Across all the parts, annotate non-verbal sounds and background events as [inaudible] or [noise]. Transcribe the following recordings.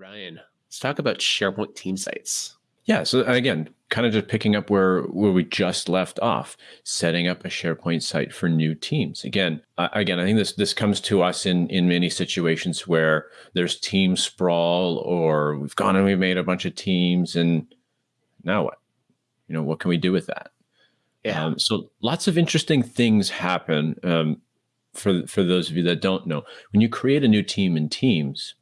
Ryan, let's talk about SharePoint team sites. Yeah. So again, kind of just picking up where where we just left off, setting up a SharePoint site for new teams. Again, uh, again, I think this this comes to us in in many situations where there's team sprawl, or we've gone and we've made a bunch of teams, and now what? You know, what can we do with that? Yeah. Um, so lots of interesting things happen. Um, for for those of you that don't know, when you create a new team in Teams,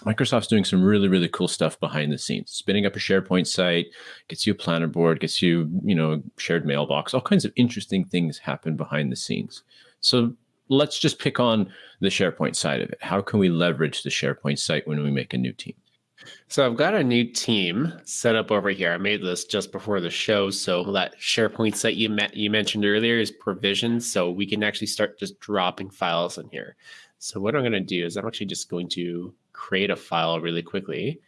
Microsoft's doing some really, really cool stuff behind the scenes. Spinning up a SharePoint site, gets you a planner board, gets you, you know, shared mailbox, all kinds of interesting things happen behind the scenes. So let's just pick on the SharePoint side of it. How can we leverage the SharePoint site when we make a new team? So I've got a new team set up over here. I made this just before the show. So that SharePoint site you met you mentioned earlier is provisioned. So we can actually start just dropping files in here. So what I'm going to do is I'm actually just going to create a file really quickly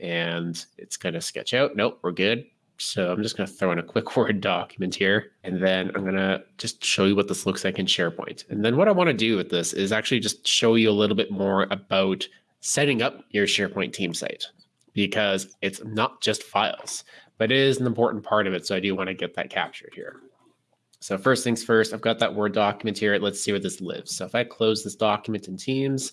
and it's going to sketch out. Nope, we're good. So I'm just going to throw in a quick [laughs] Word document here, and then I'm going to just show you what this looks like in SharePoint. And then what I want to do with this is actually just show you a little bit more about setting up your SharePoint team site because it's not just files, but it is an important part of it. So I do want to get that captured here. So first things first, I've got that Word document here. Let's see where this lives. So if I close this document in Teams,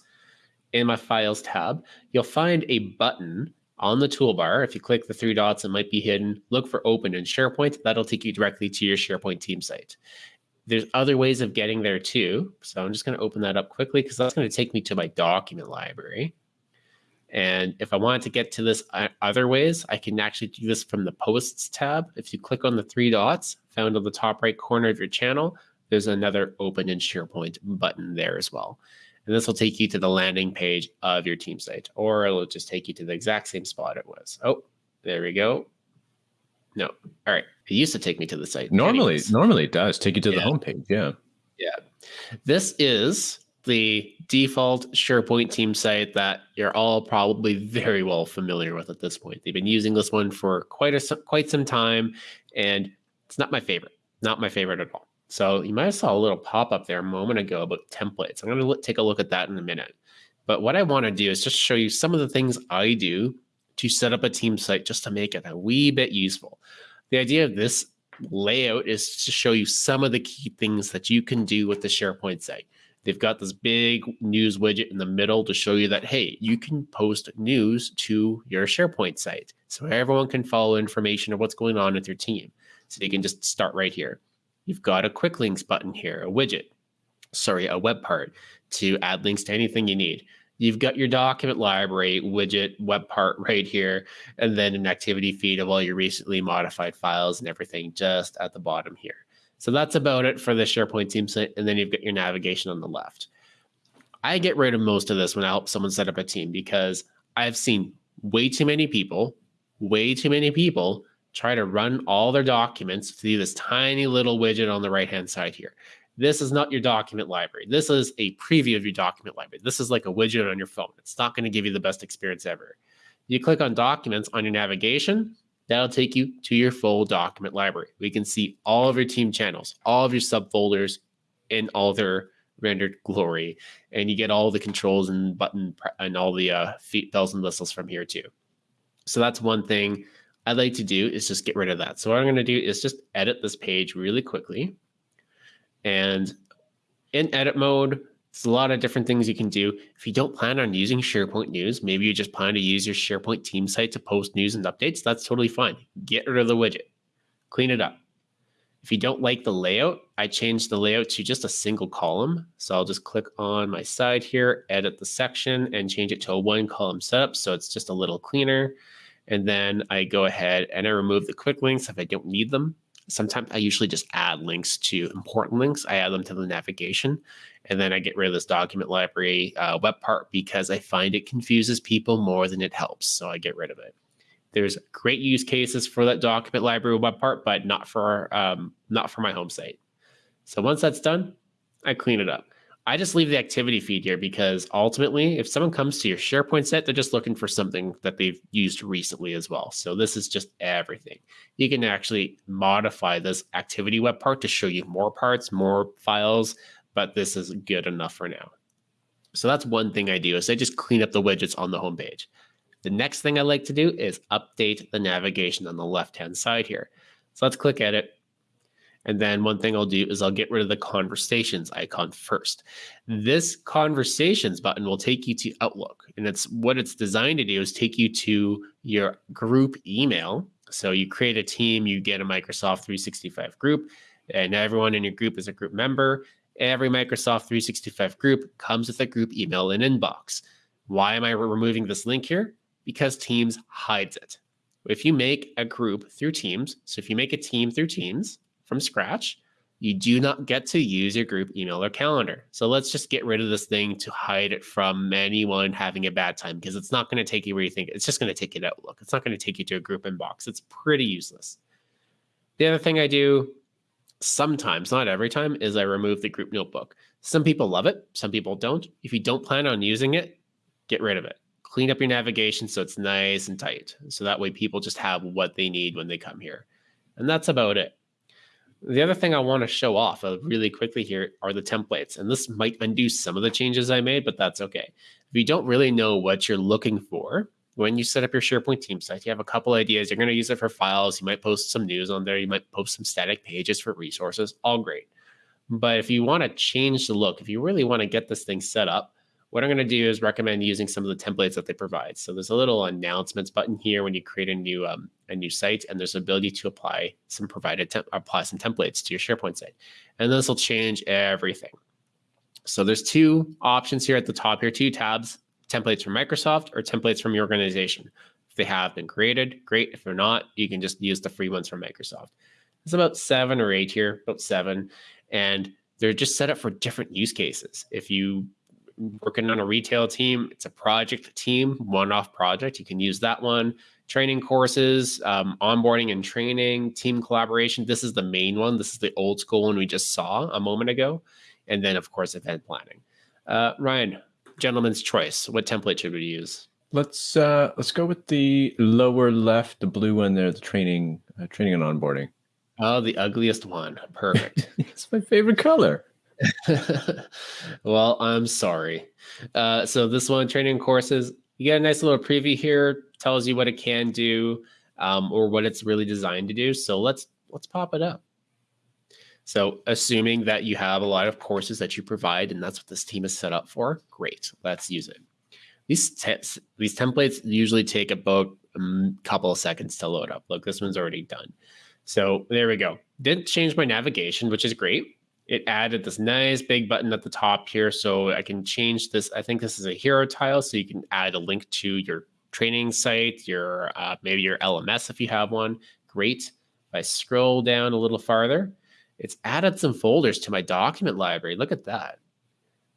in my Files tab, you'll find a button on the toolbar. If you click the three dots, it might be hidden. Look for Open in SharePoint. That'll take you directly to your SharePoint team site. There's other ways of getting there too. So I'm just going to open that up quickly because that's going to take me to my document library. And if I wanted to get to this other ways, I can actually do this from the Posts tab. If you click on the three dots found on the top right corner of your channel, there's another Open in SharePoint button there as well. And this will take you to the landing page of your team site, or it'll just take you to the exact same spot it was. Oh, there we go. No. All right. It used to take me to the site. Normally, Anyways. normally it does take you to yeah. the homepage. Yeah. Yeah. This is the default SharePoint team site that you're all probably very well familiar with at this point. They've been using this one for quite a quite some time, and it's not my favorite. Not my favorite at all. So you might have saw a little pop up there a moment ago about templates. I'm going to take a look at that in a minute. But what I want to do is just show you some of the things I do to set up a team site just to make it a wee bit useful. The idea of this layout is to show you some of the key things that you can do with the SharePoint site. They've got this big news widget in the middle to show you that, hey, you can post news to your SharePoint site. So everyone can follow information of what's going on with your team. So you can just start right here you've got a quick links button here, a widget, sorry, a web part to add links to anything you need. You've got your document library widget web part [laughs] right here, and then an activity feed of all your recently modified files and everything just at the bottom here. So that's about it for the SharePoint team site. And then you've got your navigation on the left. I get rid of most of this when I help someone set up a team because I've seen way too many people, way too many people try to run all their documents through this tiny little widget on the right hand side here. This is not your document library. This is a preview of your document library. This is like a widget on your phone. It's not going to give you the best experience ever. You click on documents on your navigation, that'll take you to your full document library. We can see all of your team channels, all of your subfolders in all their rendered glory. And you get all the controls and button and all the uh, bells and whistles from here too. So that's one thing I'd like to do is just get rid of that. So what I'm going to do is just edit this page really quickly. And in edit mode, there's a lot of different things you can do. If you don't plan on using SharePoint News, maybe you just plan to use your SharePoint team site to post news and updates, that's totally fine. Get rid of the widget, clean it up. If you don't like the layout, I changed the layout to just a single column. So I'll just click on my side here, edit the section and change it to a one column setup. So it's just a little cleaner. And then I go ahead and I remove the quick links if I don't need them. Sometimes I usually just add links to important links. I add them to the navigation. And then I get rid of this document library uh, web part because I find it confuses people more than it helps. So I get rid of it. There's great use cases for that document library web part, but not for um, not for my home site. So once that's done, I clean it up. I just leave the activity feed here because ultimately, if someone comes to your SharePoint set, they're just looking for something that they've used recently as well. So this is just everything. You can actually modify this activity web part to show you more parts, more files, but this is good enough for now. So that's one thing I do is I just clean up the widgets on the homepage. The next thing I like to do is update the navigation on the left-hand side here. So let's click edit. And then one thing I'll do is I'll get rid of the conversations icon first. This conversations button will take you to Outlook. And it's what it's designed to do is take you to your group email. So you create a team, you get a Microsoft 365 group, and everyone in your group is a group member. Every Microsoft 365 group comes with a group email and inbox. Why am I removing this link here? Because Teams hides it. If you make a group through Teams, so if you make a team through Teams from scratch, you do not get to use your group email or calendar. So let's just get rid of this thing to hide it from anyone having a bad time because it's not going to take you where you think it's just going to take you to Outlook. It's not going to take you to a group inbox. It's pretty useless. The other thing I do sometimes, not every time, is I remove the group notebook. Some people love it, some people don't. If you don't plan on using it, get rid of it. Clean up your navigation so it's nice and tight. So that way people just have what they need when they come here. And that's about it. The other thing I want to show off uh, really quickly here are the templates. And this might undo some of the changes I made, but that's okay. If you don't really know what you're looking for, when you set up your SharePoint team site, you have a couple ideas. You're going to use it for files. You might post some news on there. You might post some static pages for resources. All great. But if you want to change the look, if you really want to get this thing set up, what I'm going to do is recommend using some of the templates that they provide. So there's a little announcements button here when you create a new um, a new site, and there's ability to apply some provided apply some templates to your SharePoint site, and this will change everything. So there's two options here at the top here, two tabs: templates from Microsoft or templates from your organization. If they have been created, great. If they're not, you can just use the free ones from Microsoft. It's about seven or eight here, about seven, and they're just set up for different use cases. If you working on a retail team, it's a project team, one-off project. You can use that one. Training courses, um, onboarding and training, team collaboration. This is the main one. This is the old school one we just saw a moment ago, and then of course event planning. Uh, Ryan, gentleman's choice. What template should we use? Let's uh, let's go with the lower left, the blue one there, the training, uh, training and onboarding. Oh, the ugliest one. Perfect. [laughs] it's my favorite color. [laughs] well, I'm sorry. Uh, so this one, training courses, you get a nice little preview here. Tells you what it can do um, or what it's really designed to do. So let's let's pop it up. So assuming that you have a lot of courses that you provide, and that's what this team is set up for, great. Let's use it. These te- these templates usually take about a couple of seconds to load up. Look, this one's already done. So there we go. Didn't change my navigation, which is great it added this nice big button at the top here. So I can change this. I think this is a hero tile. So you can add a link to your training site, your uh, maybe your LMS if you have one. Great. If I scroll down a little farther, it's added some folders to my document library. Look at that.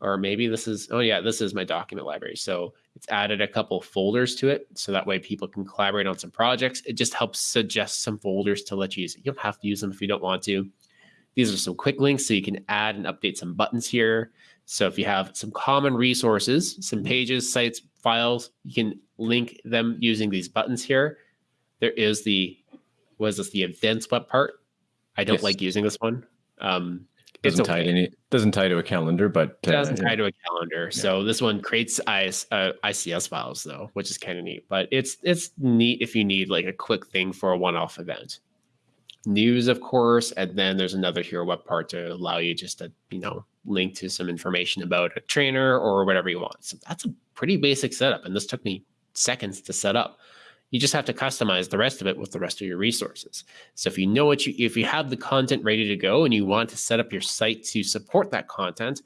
Or maybe this is, oh yeah, this is my document library. So it's added a couple folders to it. So that way people can collaborate on some projects. It just helps suggest some folders to let you use it. You don't have to use them if you don't want to. These are some quick links so you can add and update some buttons here. So if you have some common resources, some pages, sites, files, you can link them using these buttons here. There is the, was this the events web part? I don't yes. like using this one. Um, doesn't okay. tie to any, doesn't tie to a calendar, but uh, doesn't tie to a calendar. Yeah. So this one creates IS, uh, ICS files though, which is kind of neat. But it's it's neat if you need like a quick thing for a one-off event news, of course, and then there's another hero web part to allow you just to, you know, link to some information about a trainer or whatever you want. So that's a pretty basic setup. And this took me seconds to set up. You just have to customize the rest of it with the rest of your resources. So if you know what you, if you have the content ready to go and you want to set up your site to support that content,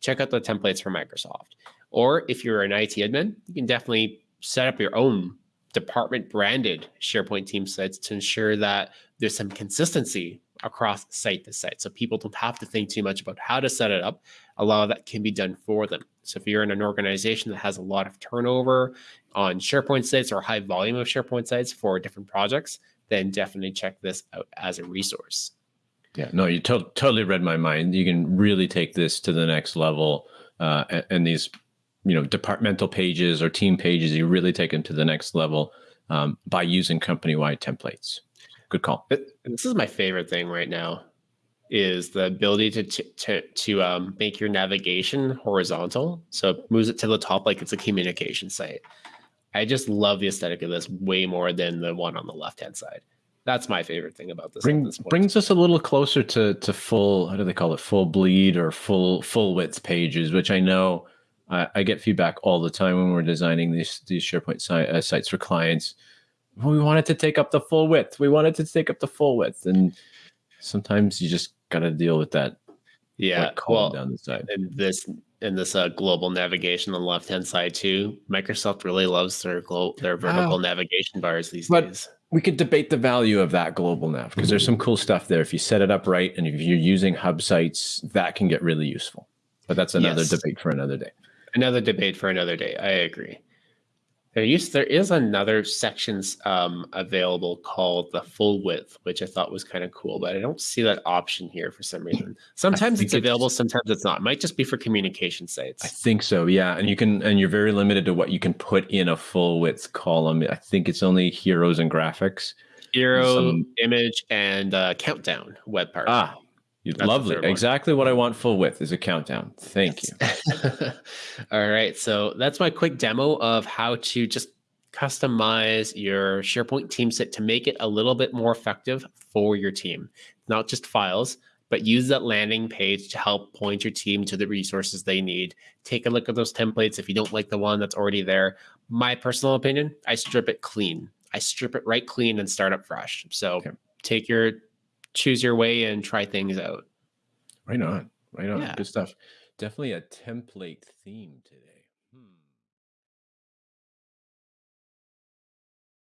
check out the templates from Microsoft. Or if you're an IT admin, you can definitely set up your own department branded SharePoint team sites to ensure that there's some consistency across site to site. So people don't have to think too much about how to set it up. A lot of that can be done for them. So if you're in an organization that has a lot of turnover on SharePoint sites or high volume of SharePoint sites for different projects, then definitely check this out as a resource. Yeah, no, you to- totally read my mind. You can really take this to the next level. Uh, and, and these you know departmental pages or team pages you really take them to the next level um, by using company-wide templates good call this is my favorite thing right now is the ability to to to um, make your navigation horizontal so it moves it to the top like it's a communication site I just love the aesthetic of this way more than the one on the left hand side. That's my favorite thing about this. Bring, this brings us a little closer to to full. How do they call it? Full bleed or full full width pages, which I know I, I get feedback all the time when we're designing these these SharePoint si- uh, sites for clients. We wanted to take up the full width. We wanted to take up the full width, and sometimes you just got to deal with that. Yeah, well, down the side. And this and this uh, global navigation on the left hand side too. Microsoft really loves their glo- their vertical navigation bars these but days. We could debate the value of that global nav because there's some cool stuff there. If you set it up right and if you're using hub sites, that can get really useful. But that's another yes. debate for another day. Another debate for another day. I agree. There used there is another sections um, available called the full width, which I thought was kind of cool, but I don't see that option here for some reason. Sometimes it's available, it's, sometimes it's not. It might just be for communication sites. I think so, yeah. And you can and you're very limited to what you can put in a full width column. I think it's only heroes and graphics. Hero, some, image, and uh, countdown web part. Ah, You're lovely. Exactly what I want full width is a countdown. Thank yes. you. [laughs] All right. So that's my quick demo of how to just customize your SharePoint team set to make it a little bit more effective for your team. Not just files, but use that landing page to help point your team to the resources they need. Take a look at those templates. If you don't like the one that's already there, my personal opinion, I strip it clean. I strip it right clean and start up fresh. So okay. take your choose your way and try things out. Right on. Right on. Yeah. Good stuff. Definitely a template theme today.